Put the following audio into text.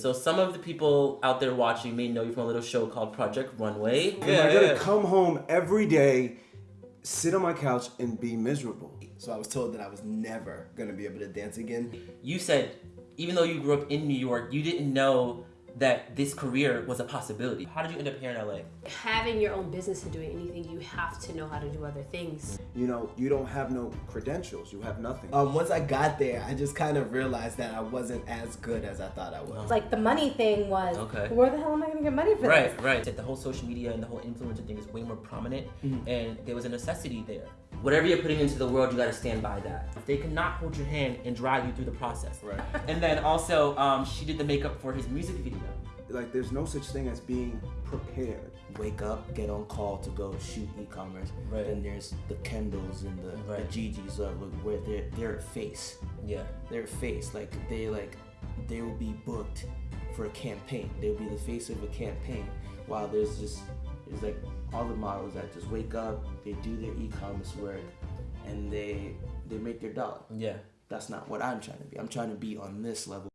So some of the people out there watching may know you from a little show called Project Runway. And I gotta come home every day, sit on my couch, and be miserable. So I was told that I was never gonna be able to dance again. You said even though you grew up in New York, you didn't know that this career was a possibility. How did you end up here in LA? Having your own business and doing anything, you have to know how to do other things. You know, you don't have no credentials. You have nothing. Um, once I got there, I just kind of realized that I wasn't as good as I thought I was. Like the money thing was, Okay. where the hell am I gonna get money for Right, this? right. The whole social media and the whole influencer thing is way more prominent, and there was a necessity there. Whatever you're putting into the world, you gotta stand by that. They cannot hold your hand and drive you through the process. Right. And then also, um, she did the makeup for his music video. Like, there's no such thing as being prepared. wake up, get on call to go shoot e-commerce. Right. Then there's the Kendalls and the, Right. the Gigi's uh, where they're they're a face. Yeah. They're a face. Like they like they will be booked for a campaign. They'll be the face of a campaign. While there's just there's like all the models that just wake up, they do their e-commerce work, and they they make their dollar. Yeah. That's not what I'm trying to be. I'm trying to be on this level